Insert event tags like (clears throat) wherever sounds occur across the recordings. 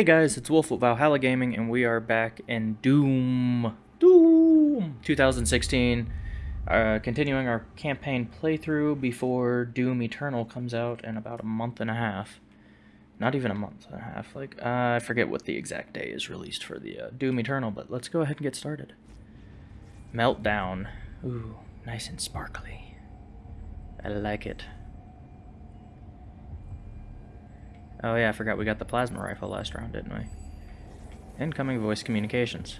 Hey guys, it's Wolf with Valhalla Gaming, and we are back in Doom. Doom 2016. Uh, continuing our campaign playthrough before Doom Eternal comes out in about a month and a half. Not even a month and a half. Like, uh, I forget what the exact day is released for the uh, Doom Eternal, but let's go ahead and get started. Meltdown. Ooh, nice and sparkly. I like it. Oh yeah, I forgot we got the plasma rifle last round, didn't we? Incoming voice communications.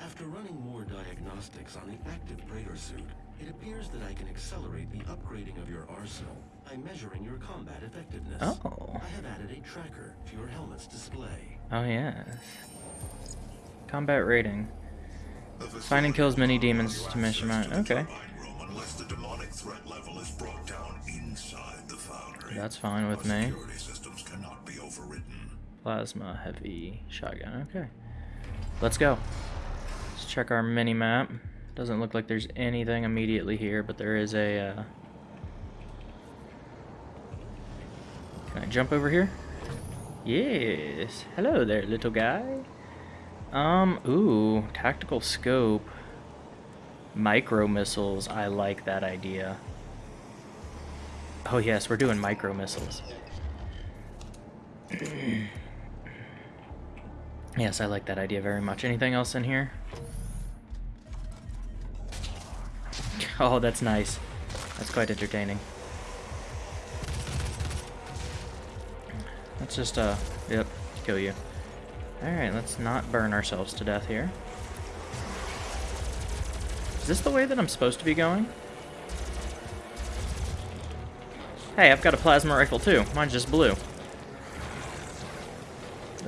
After running more diagnostics on the active Praetor suit, it appears that I can accelerate the upgrading of your arsenal by measuring your combat effectiveness. Oh. I have added a tracker to your helmet's display. Oh yes. Combat rating. Find and kills many demons to mission mount. Okay. Unless the demonic threat level is brought down inside the foundry. That's fine with me. Overridden. Plasma heavy shotgun. Okay. Let's go. Let's check our mini map. Doesn't look like there's anything immediately here, but there is a uh... Can I jump over here? Yes. Hello there, little guy. Um, ooh, tactical scope. Micro missiles. I like that idea. Oh yes, we're doing micro missiles. (clears throat) yes, I like that idea very much. Anything else in here? Oh, that's nice. That's quite entertaining. Let's just, uh, yep, kill you. Alright, let's not burn ourselves to death here. Is this the way that I'm supposed to be going? Hey, I've got a plasma rifle too. Mine's just blue.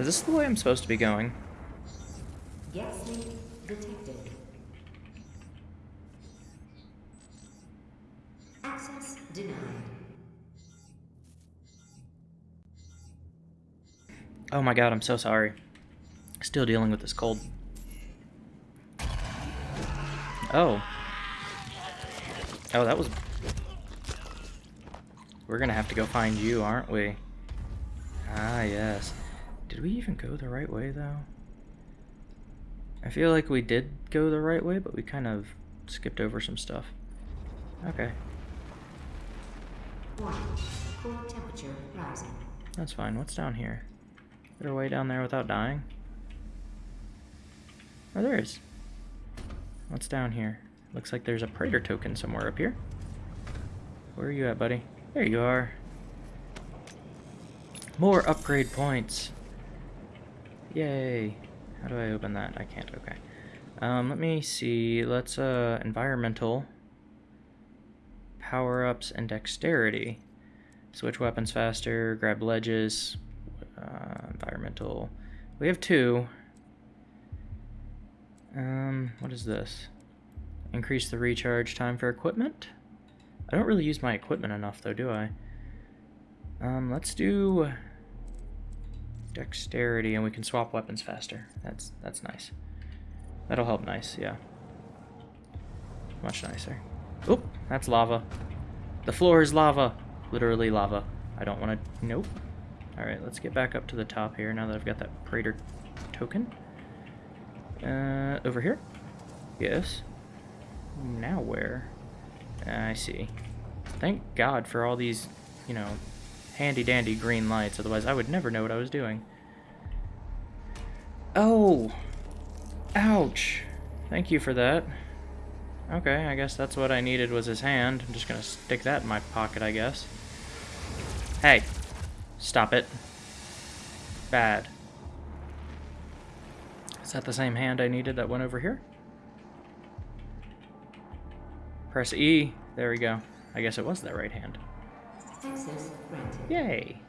Is this the way I'm supposed to be going? Gas leak detected. Access denied. Oh my god, I'm so sorry. Still dealing with this cold. Oh. Oh, that was... We're gonna have to go find you, aren't we? Ah, yes. Did we even go the right way, though? I feel like we did go the right way, but we kind of skipped over some stuff. Okay, Warning. Core temperature rising. that's fine. What's down here? Is there a way down there without dying? Oh, there is. What's down here? Looks like there's a Praetor token somewhere up here. Where are you at, buddy? There you are. More upgrade points. Yay. How do I open that? I can't. Okay. Um, let me see. Let's, uh, environmental. Power-ups and dexterity. Switch weapons faster, grab ledges, uh, environmental. We have two. Um, what is this? Increase the recharge time for equipment? I don't really use my equipment enough though, do I? Um, let's do dexterity and we can swap weapons faster. That's that's nice. That'll help nice, yeah. Much nicer. Oop, that's lava. The floor is lava. Literally lava. I don't want to... Nope. Alright, let's get back up to the top here now that I've got that Praetor token. Uh, over here? Yes. Now where? I see. Thank God for all these, you know, handy-dandy green lights, otherwise I would never know what I was doing. Oh! Ouch! Thank you for that. Okay, I guess that's what I needed was his hand. I'm just gonna stick that in my pocket, I guess. Hey! Stop it. Bad. Is that the same hand I needed that went over here? Press E. There we go. I guess it was that right hand. Access granted. Yay!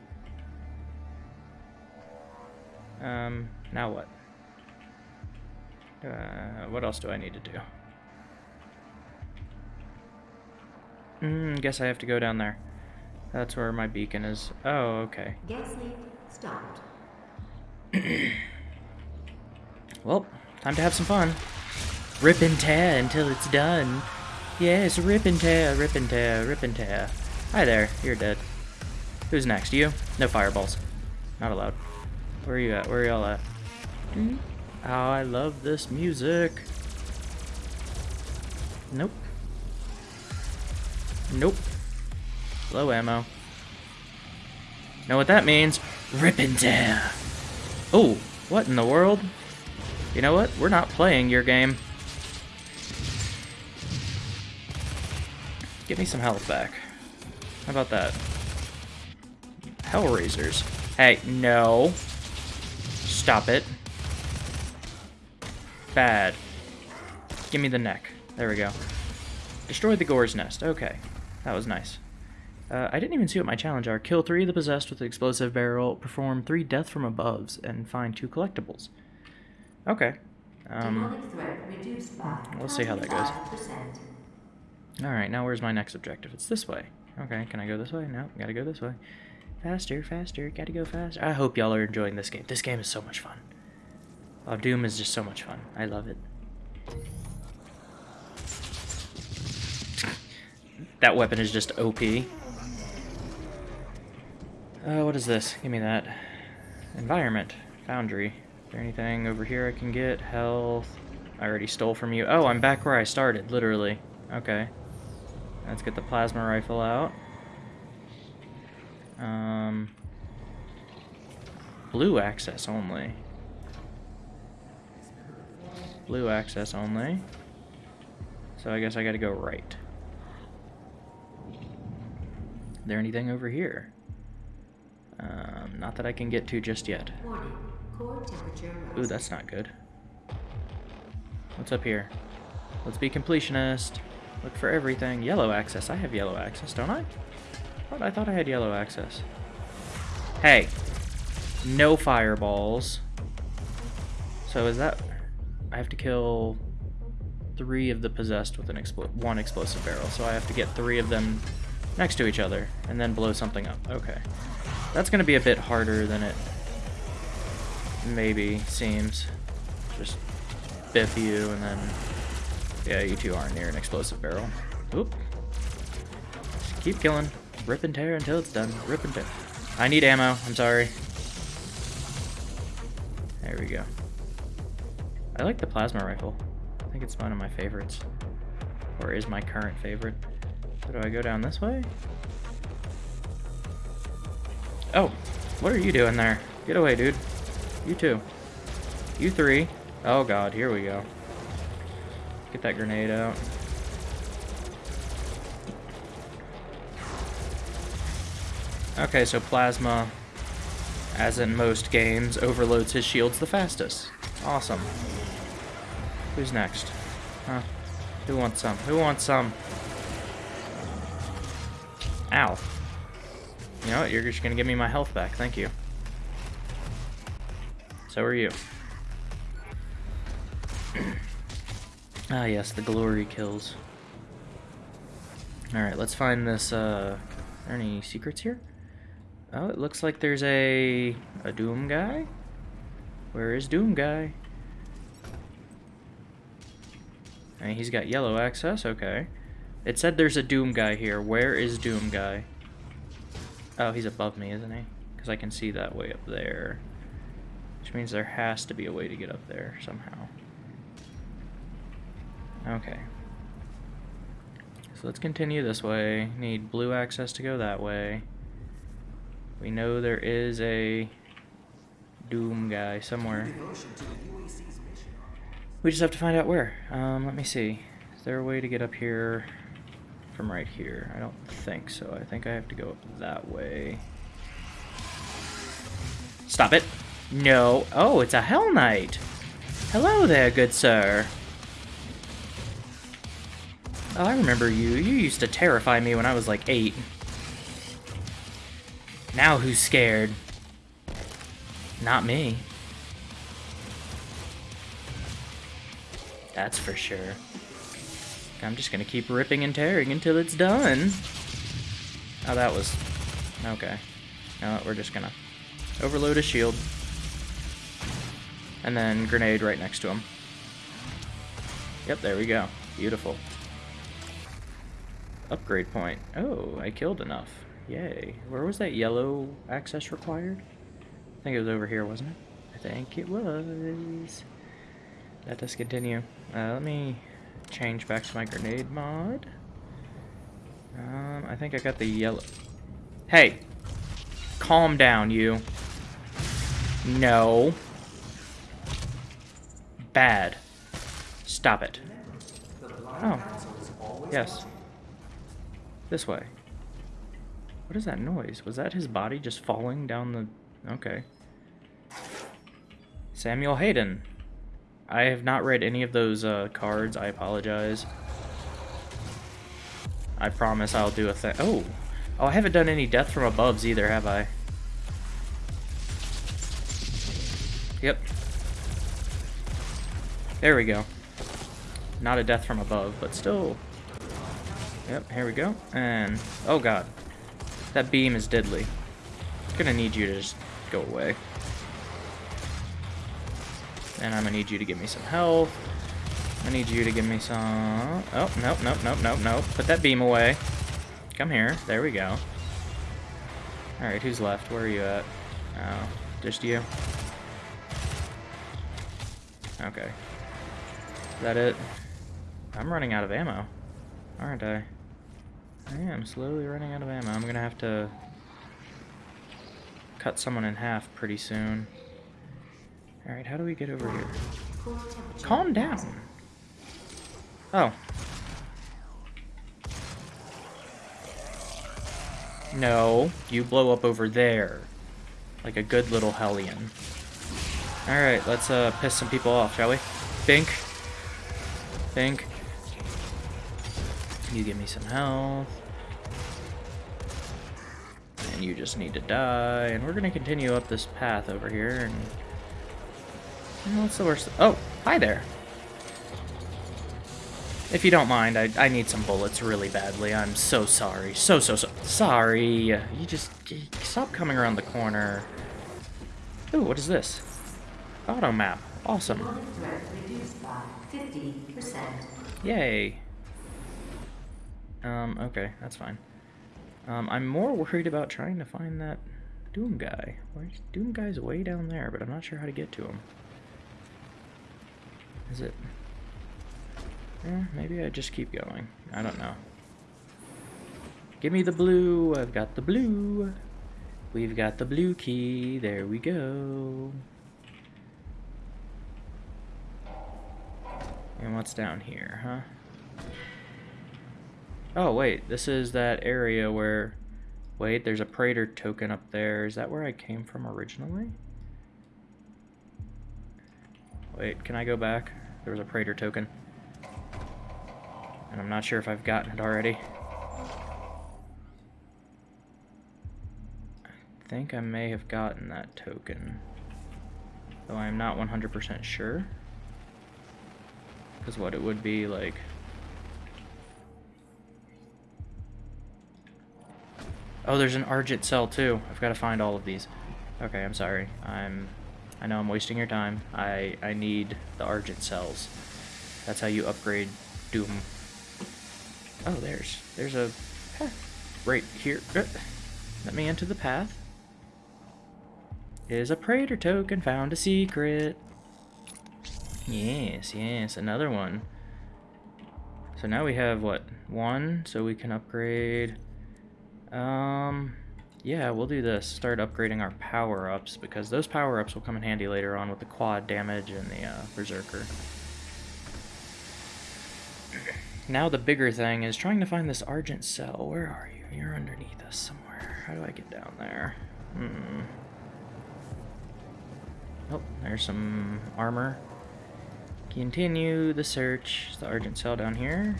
Um, now what? Uh, what else do I need to do? Hmm, guess I have to go down there. That's where my beacon is. Oh, okay. Gas leak stopped. (clears throat) Well, time to have some fun. Rip and tear until it's done. Yes, rip and tear, rip and tear, rip and tear. Hi there, you're dead. Who's next? You? No fireballs. Not allowed. Where are you at? Where are y'all at? Mm-hmm. Oh, I love this music. Nope. Nope. Low ammo. Know what that means? Rip and tear. Oh, what in the world? You know what? We're not playing your game. Give me some health back. How about that? Hell Razers. Hey, no. Stop it. Bad. Give me the neck. There we go. Destroy the Gore's Nest. Okay. That was nice. Uh, I didn't even see what my challenge are. Kill three of the possessed with the explosive barrel, perform three death from aboves, and find two collectibles. Okay. Um, Demonic threat reduced by we'll see how that goes. Alright, now where's my next objective? It's this way. Okay, can I go this way? No, gotta go this way. Faster, faster, gotta go faster. I hope y'all are enjoying this game. This game is so much fun. Oh, Doom is just so much fun. I love it. That weapon is just OP. Uh, what is this? Give me that. Environment. Foundry. Is there anything over here I can get? Health. I already stole from you. Oh, I'm back where I started, literally. Okay. Let's get the plasma rifle out. Um, blue access only. Blue access only. So I guess I gotta go right. Is there anything over here? Um, not that I can get to just yet. Warning. Core temperature Ooh, that's not good. What's up here? Let's be completionist. Look for everything. Yellow access. I have yellow access, don't I? What? I thought I had yellow access. Hey. No fireballs. So is that... I have to kill three of the possessed with an explo one explosive barrel. So I have to get three of them next to each other and then blow something up. Okay. That's going to be a bit harder than it maybe seems. Just biff you and then... Yeah, you two aren't near an explosive barrel. Oop. Just keep killing. Rip and tear until it's done. Rip and tear. I need ammo. I'm sorry. There we go. I like the plasma rifle. I think it's one of my favorites. Or is my current favorite. So do I go down this way? Oh, what are you doing there? Get away, dude. You two. You three. Oh god, here we go. Get that grenade out. Okay, so Plasma, as in most games, overloads his shields the fastest. Awesome. Who's next? Huh? Who wants some? Who wants some? Ow. You know what? You're just gonna give me my health back. Thank you. So are you. (clears throat) ah, yes, the glory kills. Alright, let's find this, uh... Are there any secrets here? Oh, it looks like there's a... a Doom guy? Where is Doom guy? Mean, he's got yellow access, okay. It said there's a Doom guy here. Where is Doom guy? Oh, he's above me, isn't he? Because I can see that way up there. Which means there has to be a way to get up there somehow. Okay. So let's continue this way. Need blue access to go that way. We know there is a Doom guy somewhere. We just have to find out where. Um, let me see. Is there a way to get up here from right here? I don't think so. I think I have to go up that way. Stop it. No. Oh, it's a Hell Knight. Hello there, good sir. Oh, I remember you. You used to terrify me when I was like eight. Now who's scared? Not me. That's for sure. I'm just gonna keep ripping and tearing until it's done. Oh, that was... Okay. No, we're just gonna overload a shield. And then grenade right next to him. Yep, there we go. Beautiful. Upgrade point. Oh, I killed enough. Yay. Where was that yellow access required? I think it was over here, wasn't it? I think it was. Let us continue. Uh, let me change back to my grenade mod. Um, I think I got the yellow. Hey! Calm down, you. No. Bad. Stop it. Oh. Yes. This way. What is that noise? Was that his body just falling down the... Okay. Samuel Hayden. I have not read any of those uh, cards. I apologize. I promise I'll do a thing. Oh! Oh, I haven't done any death from aboves either, have I? Yep. There we go. Not a death from above, but still. Yep, here we go. And, oh god. That beam is deadly. gonna need you to just go away. And I'm gonna need you to give me some health. I need you to give me some... Oh, nope, nope, nope, nope, nope. Put that beam away. Come here. There we go. Alright, who's left? Where are you at? Oh, just you? Okay. Is that it? I'm running out of ammo, aren't I? I am slowly running out of ammo. I'm gonna have to cut someone in half pretty soon. Alright, how do we get over here? Calm down. Oh. No, you blow up over there. Like a good little hellion. Alright, let's uh, piss some people off, shall we? Bink. Bink. You give me some health. You just need to die. And we're going to continue up this path over here. And what's the worst? Oh, hi there. If you don't mind, I, I need some bullets really badly. I'm so sorry. So, so, so sorry. You just stop coming around the corner. Ooh, what is this? Auto map. Awesome. Threat reduced by 50%. Yay. Um, okay, that's fine. Um, I'm more worried about trying to find that Doom guy. Where's Doom guy's way down there, but I'm not sure how to get to him. Is it... Eh, maybe I just keep going. I don't know. Give me the blue. I've got the blue. We've got the blue key. There we go. And what's down here, huh? Oh, wait. This is that area where... Wait, there's a Praetor token up there. Is that where I came from originally? Wait, can I go back? There was a Praetor token. And I'm not sure if I've gotten it already. I think I may have gotten that token. Though I'm not 100% sure. Because what it would be like... Oh, there's an Argent cell too. I've got to find all of these. Okay, I'm sorry. I'm... I know I'm wasting your time. I, I need the Argent cells. That's how you upgrade Doom. Oh, there's... There's a path right here. Uh, let me enter the path. Is a Praetor token found a secret. Yes, yes, another one. So now we have, what, one? So we can upgrade... Um, yeah, we'll do this. Start upgrading our power-ups, because those power-ups will come in handy later on with the quad damage and the uh, Berserker. Now the bigger thing is trying to find this Argent cell. Where are you? You're underneath us somewhere. How do I get down there? Hmm. Oh, there's some armor. Continue the search. Is the Argent cell down here.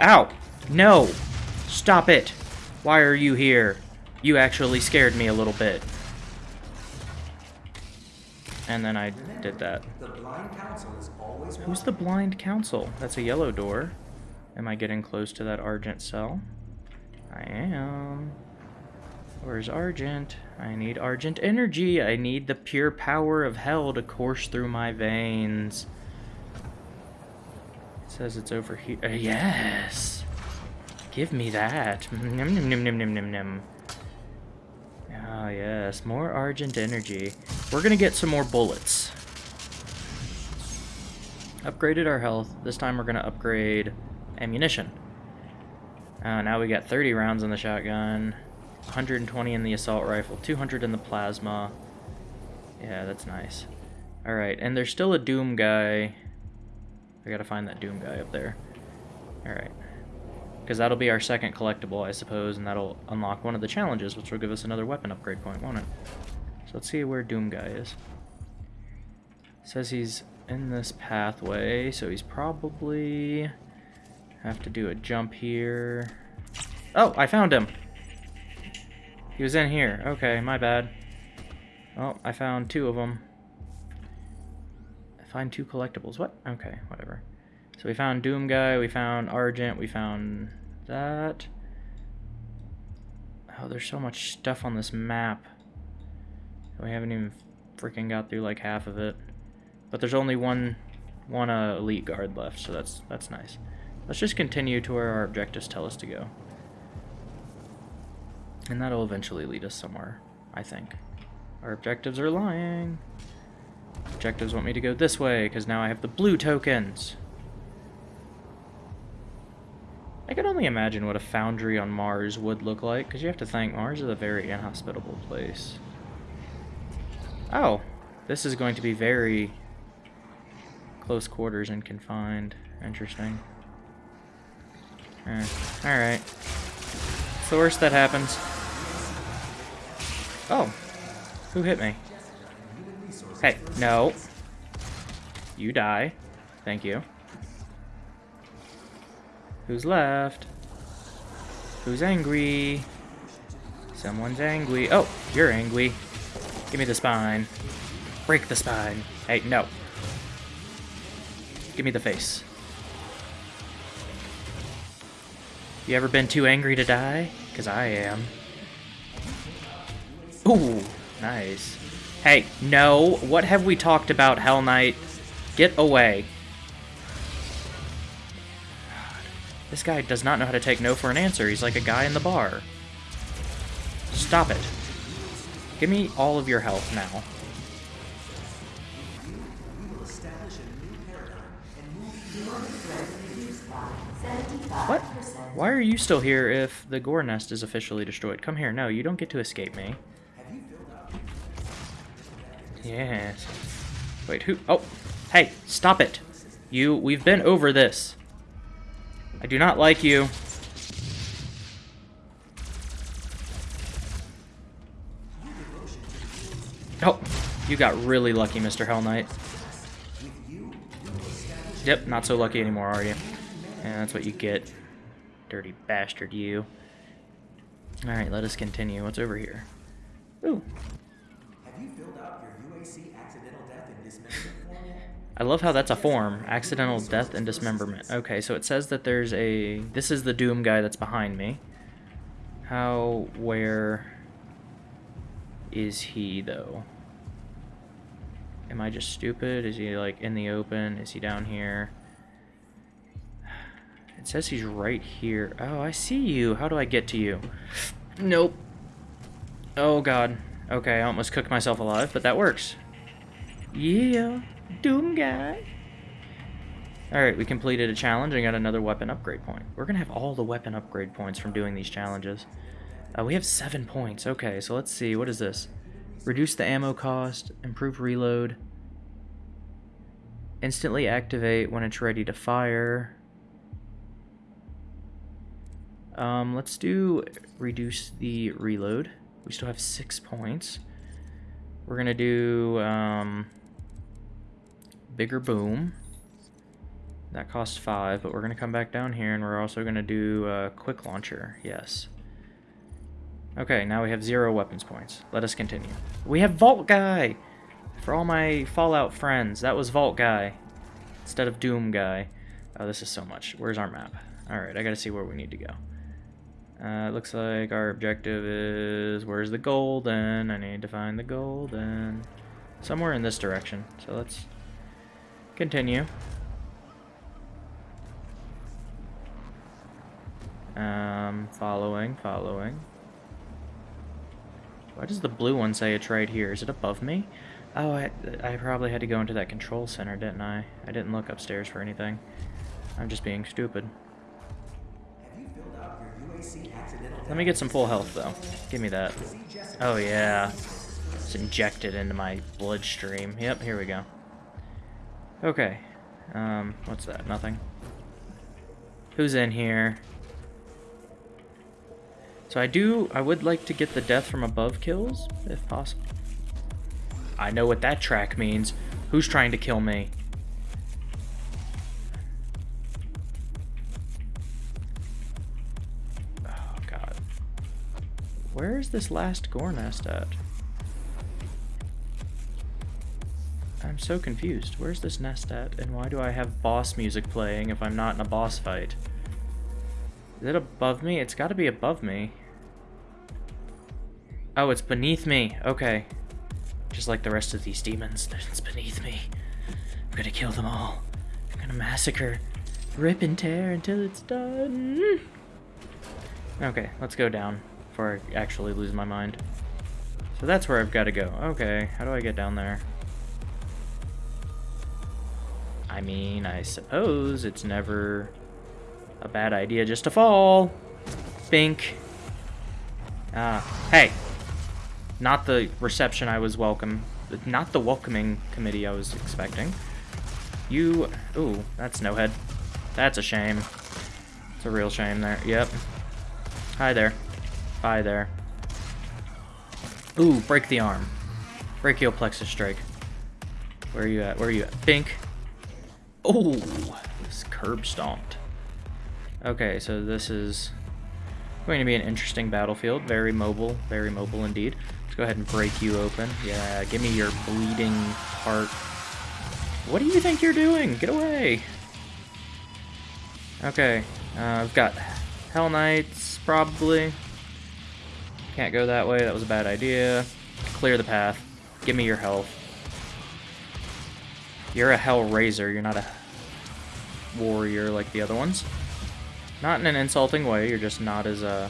Ow! No! Stop it! Why are you here? You actually scared me a little bit. And then I did that. Who's the blind council? That's a yellow door. Am I getting close to that Argent cell? I am. Where's Argent? I need Argent energy. I need the pure power of hell to course through my veins. It says it's over here. Uh, yes! Give me that. Nim nim nim nim nim nim nim. Ah, Ah, yes. More Argent energy. We're gonna get some more bullets. Upgraded our health. This time we're gonna upgrade ammunition. Uh, now we got 30 rounds in the shotgun, 120 in the assault rifle, 200 in the plasma. Yeah, that's nice. Alright, and there's still a Doom guy. I gotta find that Doom guy up there. Alright. Because that'll be our second collectible, I suppose, and that'll unlock one of the challenges, which will give us another weapon upgrade point, won't it? So let's see where Doom guy is. says he's in this pathway, so he's probably... Have to do a jump here. Oh, I found him! He was in here. Okay, my bad. Oh, I found two of them. Find two collectibles. What? Okay, whatever. So we found Doom Guy, we found Argent, we found that. Oh, there's so much stuff on this map. We haven't even freaking got through like half of it. But there's only one one uh, elite guard left, so that's that's nice. Let's just continue to where our objectives tell us to go. And that'll eventually lead us somewhere, I think. Our objectives are lying. Objectives want me to go this way, because now I have the blue tokens. I can only imagine what a foundry on Mars would look like, because you have to think Mars is a very inhospitable place. Oh, this is going to be very close quarters and confined. Interesting. Eh, Alright. It's the worst that happens. Oh. Who hit me? Hey, no. You die. Thank you. Who's left? Who's angry? Someone's angry. Oh, you're angry. Give me the spine. Break the spine. Hey, no. Give me the face. You ever been too angry to die? Because I am. Ooh, nice. Hey, no. What have we talked about, Hell Knight? Get away. This guy does not know how to take no for an answer. He's like a guy in the bar. Stop it. Give me all of your health now. What? Why are you still here if the gore nest is officially destroyed? Come here. No, you don't get to escape me. Yes. Wait, who? Oh, hey, stop it. You, we've been over this. I do not like you. Oh, you got really lucky, Mr. Hell Knight. Yep, not so lucky anymore, are you? And that's what you get. Dirty bastard, you. Alright, let us continue. What's over here? Ooh. I love how that's a form. Accidental death and dismemberment. Okay, so it says that there's a... This is the Doom guy that's behind me. How, where is he, though? Am I just stupid? Is he, like, in the open? Is he down here? It says he's right here. Oh, I see you. How do I get to you? Nope. Oh, God. Okay, I almost cooked myself alive, but that works. Yeah. Doom guy. Alright, we completed a challenge and got another weapon upgrade point. We're going to have all the weapon upgrade points from doing these challenges. Uh, we have seven points. Okay, so let's see. What is this? Reduce the ammo cost, improve reload, instantly activate when it's ready to fire. Um, let's do reduce the reload. We still have six points. We're going to do... Um, bigger boom. That costs five, but we're going to come back down here and we're also going to do a quick launcher. Yes. Okay, now we have zero weapons points. Let us continue. We have Vault Guy! For all my Fallout friends, that was Vault Guy. Instead of Doom Guy. Oh, this is so much. Where's our map? Alright, I gotta see where we need to go. Uh, it looks like our objective is... Where's the golden? I need to find the golden. Somewhere in this direction. So let's Continue. Um, following, following. Why does the blue one say it's right here? Is it above me? Oh, I, I probably had to go into that control center, didn't I? I didn't look upstairs for anything. I'm just being stupid. Let me get some full health, though. Give me that. Oh, yeah. It's injected into my bloodstream. Yep, here we go. Okay. Um, what's that? Nothing. Who's in here? So I do, I would like to get the death from above kills, if possible. I know what that track means. Who's trying to kill me? Oh, God. Where is this last gore nest at? So confused. Where's this nest at? And why do I have boss music playing if I'm not in a boss fight? Is it above me? It's got to be above me. Oh, it's beneath me. Okay. Just like the rest of these demons, (laughs) it's beneath me. I'm gonna kill them all. I'm gonna massacre, rip and tear until it's done. Okay, let's go down before I actually lose my mind. So that's where I've got to go. Okay, how do I get down there? I mean, I suppose it's never a bad idea just to fall. Bink. Ah, hey. Not the reception I was welcome. Not the welcoming committee I was expecting. You... Ooh, that's no head. That's a shame. It's a real shame there. Yep. Hi there. Hi there. Ooh, break the arm. Brachial plexus strike. Where are you at? Where are you at? Bink. Oh, this curb stomped. Okay, so this is going to be an interesting battlefield. Very mobile, very mobile indeed. Let's go ahead and break you open. Yeah, give me your bleeding heart. What do you think you're doing? Get away! Okay, uh, I've got Hell Knights, probably. Can't go that way, that was a bad idea. Clear the path. Give me your health. You're a Hell Razer, you're not a warrior like the other ones. Not in an insulting way, you're just not as, uh...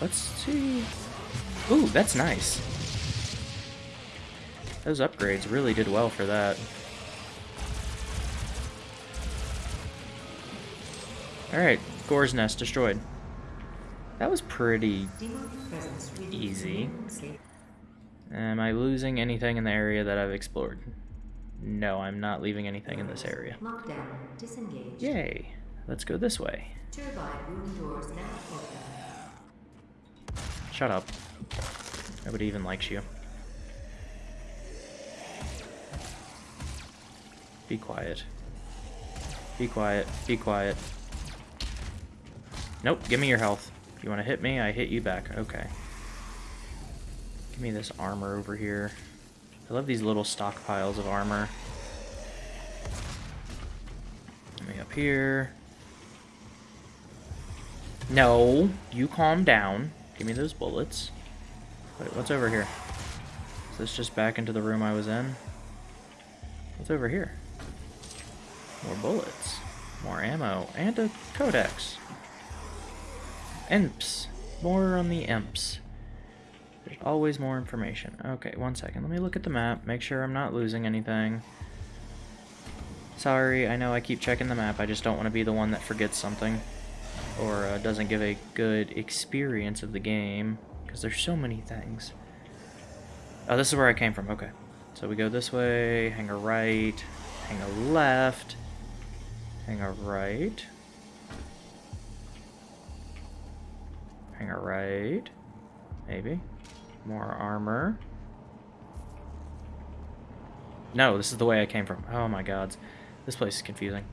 Let's see... Ooh, that's nice. Those upgrades really did well for that. Alright, Gore's Nest destroyed. That was pretty easy. Am I losing anything in the area that I've explored? No, I'm not leaving anything in this area. Lockdown. Disengaged. Yay. Let's go this way. Doors now open. Shut up. Nobody even likes you. Be quiet. Be quiet. Be quiet. Nope, give me your health. If you want to hit me, I hit you back. Okay. Give me this armor over here. I love these little stockpiles of armor. Up here. No, you calm down. Give me those bullets. Wait, what's over here? Is this just back into the room I was in? What's over here? More bullets. More ammo. And a codex. Imps. More on the imps. There's always more information. Okay, one second. Let me look at the map. Make sure I'm not losing anything. Sorry, I know I keep checking the map. I just don't want to be the one that forgets something. Or uh, doesn't give a good experience of the game. Because there's so many things. Oh, this is where I came from. Okay. So we go this way, hang a right, hang a left, hang a right, hang a right, maybe. More armor. No, this is the way I came from. Oh my gods. This place is confusing.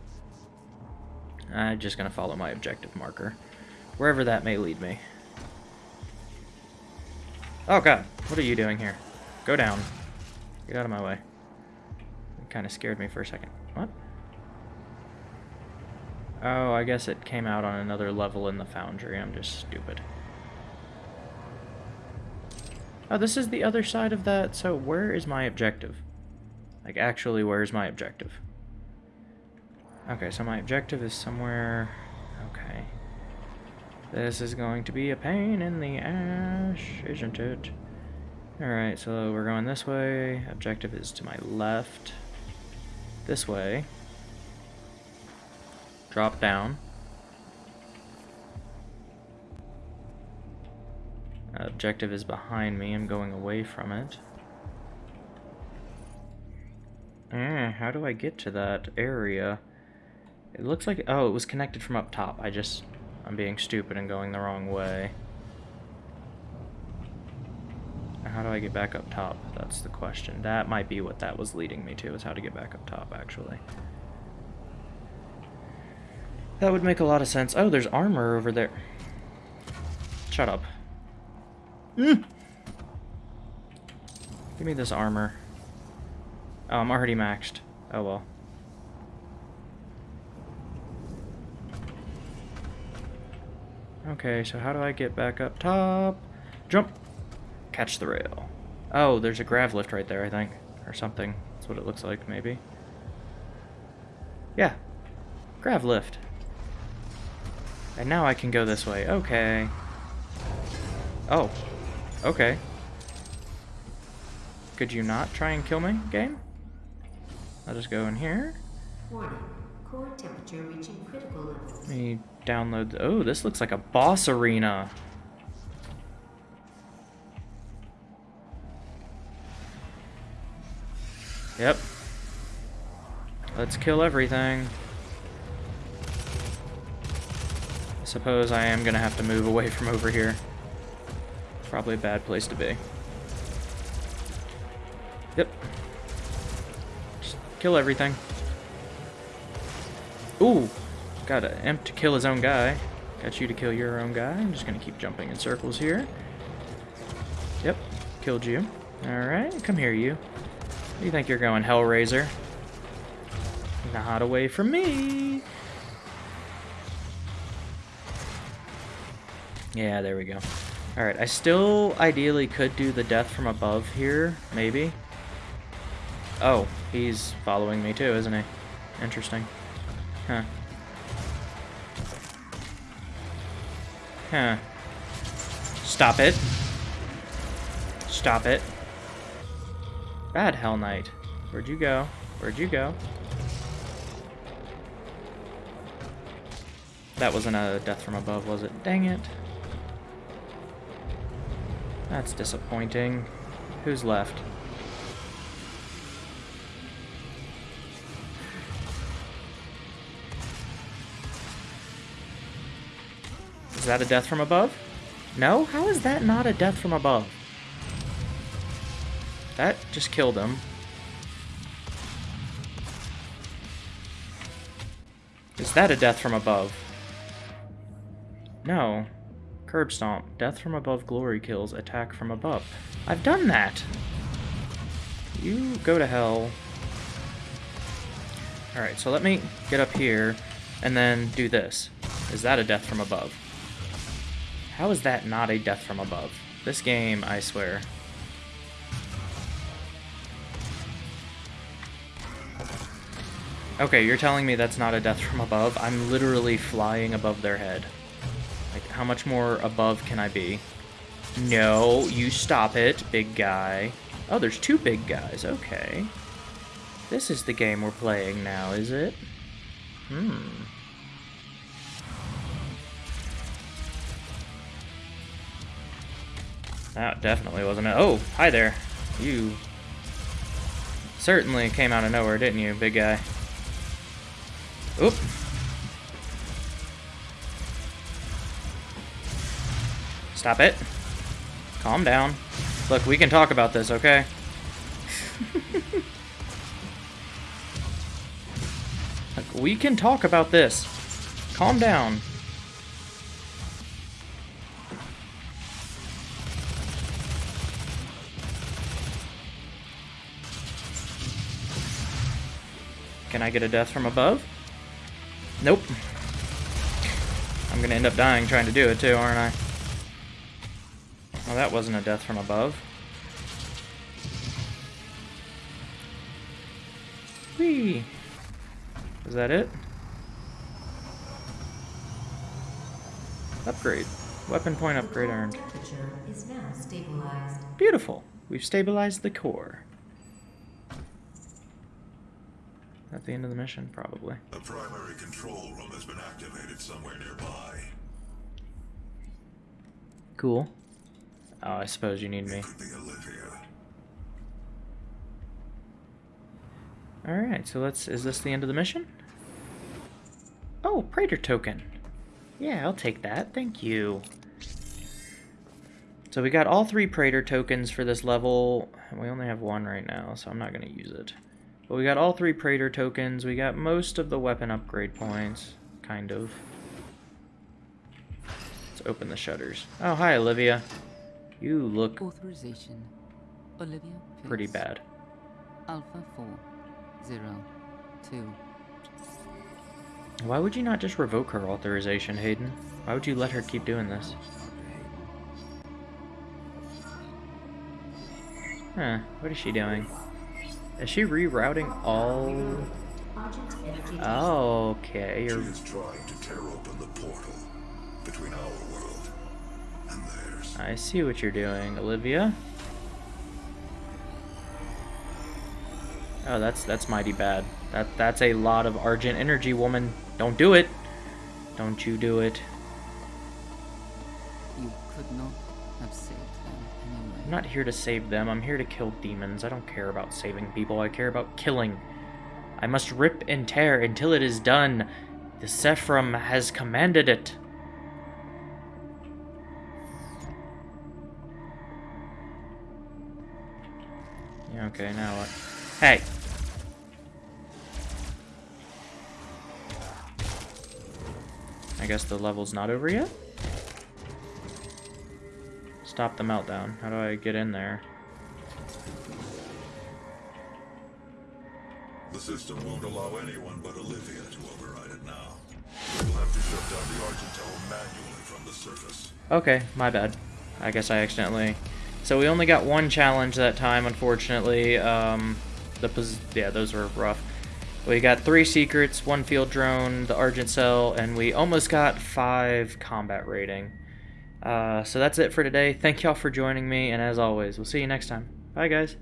I'm just going to follow my objective marker. Wherever that may lead me. Oh god, what are you doing here? Go down. Get out of my way. It kind of scared me for a second. What? Oh, I guess it came out on another level in the foundry. I'm just stupid. Oh, this is the other side of that. So where is my objective? Like, actually, where's my objective? Okay, so my objective is somewhere... Okay. This is going to be a pain in the ash, isn't it? Alright, so we're going this way. Objective is to my left. This way. Drop down. Objective is behind me. I'm going away from it. Eh, how do I get to that area? It looks like... Oh, it was connected from up top. I just... I'm being stupid and going the wrong way. How do I get back up top? That's the question. That might be what that was leading me to, is how to get back up top, actually. That would make a lot of sense. Oh, there's armor over there. Shut up. Mm. Give me this armor. Oh, I'm already maxed. Oh well. Okay, so how do I get back up top? Jump! Catch the rail. Oh, there's a grav lift right there, I think. Or something. That's what it looks like, maybe. Yeah. Grav lift. And now I can go this way. Okay. Oh. Okay. Could you not try and kill me, game? I'll just go in here. Warning. Core temperature reaching critical levels. Let me download. Oh, this looks like a boss arena. Yep. Let's kill everything. I suppose I am gonna have to move away from over here. Probably a bad place to be. Yep. Just kill everything. Ooh! Got an imp to kill his own guy. Got you to kill your own guy. I'm just gonna keep jumping in circles here. Yep. Killed you. Alright, come here, you. Where do you think you're going, Hell Razer? Not away from me! Yeah, there we go. Alright, I still ideally could do the death from above here, maybe. Oh, he's following me too, isn't he? Interesting. Huh. Huh. Stop it. Stop it. Bad Hell Knight. Where'd you go? Where'd you go? That wasn't a death from above, was it? Dang it. That's disappointing. Who's left? Is that a death from above? No? How is that not a death from above? That just killed him. Is that a death from above? No. Curb stomp. Death from above glory kills. Attack from above. I've done that! You go to hell. Alright, so let me get up here and then do this. Is that a death from above? How is that not a death from above? This game, I swear. Okay, you're telling me that's not a death from above? I'm literally flying above their head. Like, how much more above can I be? No, you stop it, big guy. Oh, there's two big guys, okay. This is the game we're playing now, is it? Hmm. That definitely wasn't it. Oh, hi there. You certainly came out of nowhere, didn't you, big guy? Oop. Stop it. Calm down. Look, we can talk about this, okay? (laughs) Look, we can talk about this. Calm down. Can I get a death from above? Nope. I'm gonna end up dying trying to do it too, aren't I? Well, that wasn't a death from above. Whee! Is that it? Upgrade. Weapon point upgrade earned. is now stabilized. Beautiful. We've stabilized the core. At the end of the mission, probably. The primary control room has been activated somewhere nearby. Cool. Oh, I suppose you need me. Could be Olivia. Alright, so let's... Is this the end of the mission? Oh, Praetor token. Yeah, I'll take that. Thank you. So we got all three Praetor tokens for this level. We only have one right now, so I'm not going to use it. But we got all three Praetor tokens. We got most of the weapon upgrade points. Kind of. Let's open the shutters. Oh, hi, Olivia. You look Authorization. Olivia Pierce. pretty bad. Alpha 4 0 2. Why would you not just revoke her authorization, Hayden? Why would you let her keep doing this? Huh, what is she doing? Is she rerouting all... Argent energy. Okay, She you're... I see what you're doing, Olivia. Oh, that's that's mighty bad. That that's a lot of Argent energy, woman. Don't do it. Don't you do it. You could not have saved them anyway. I'm not here to save them. I'm here to kill demons. I don't care about saving people. I care about killing. I must rip and tear until it is done. The Sephram has commanded it. Okay, now what? Hey! I guess the level's not over yet? Stop the meltdown. How do I get in there? The system won't allow anyone but Olivia to override it now. We'll have to shut down the Argentine manually from the surface. Okay, my bad. I guess I accidentally... So we only got one challenge that time, unfortunately. Um, the yeah, those were rough. We got three secrets, one field drone, the Argent Cell, and we almost got five combat rating. Uh, so that's it for today. Thank y'all for joining me, and as always, we'll see you next time. Bye, guys.